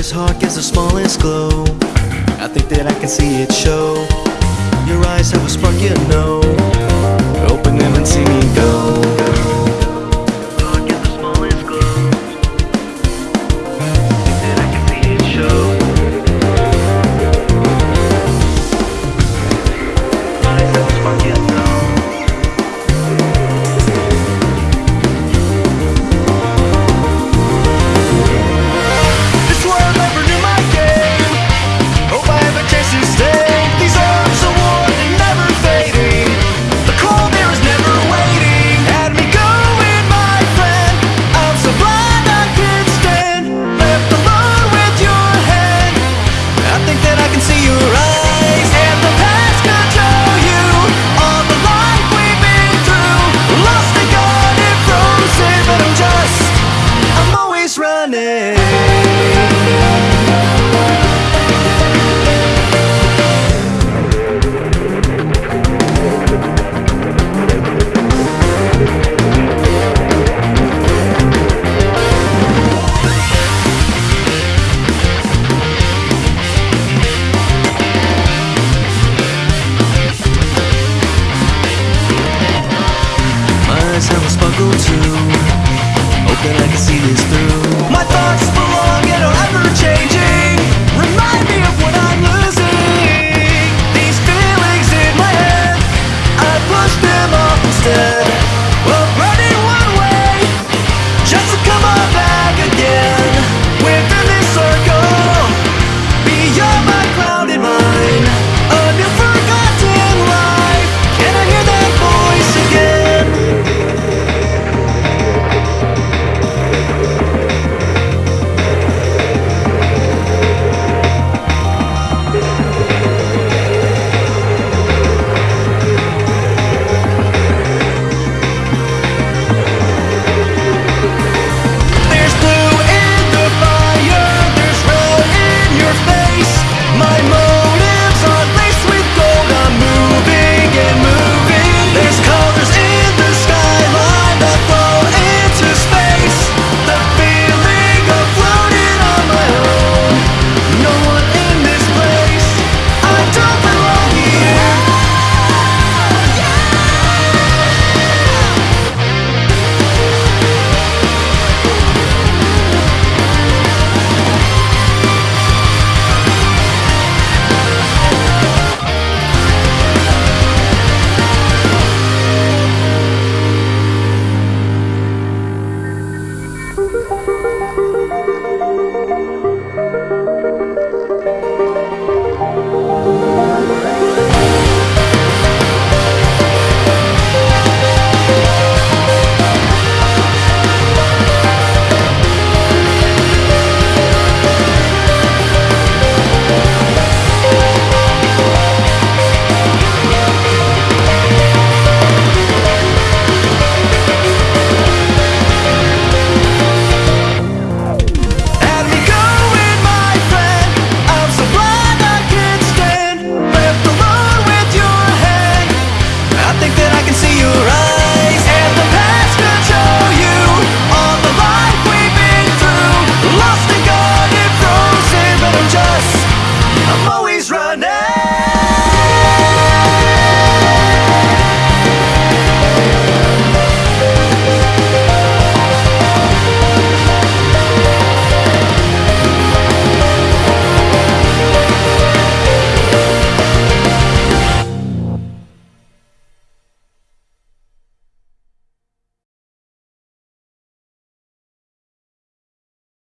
His heart gives the smallest glow. I think that I can see it show. Your eyes have a spark you know. Open them and see me go. struggle to. Hope that I can see this through.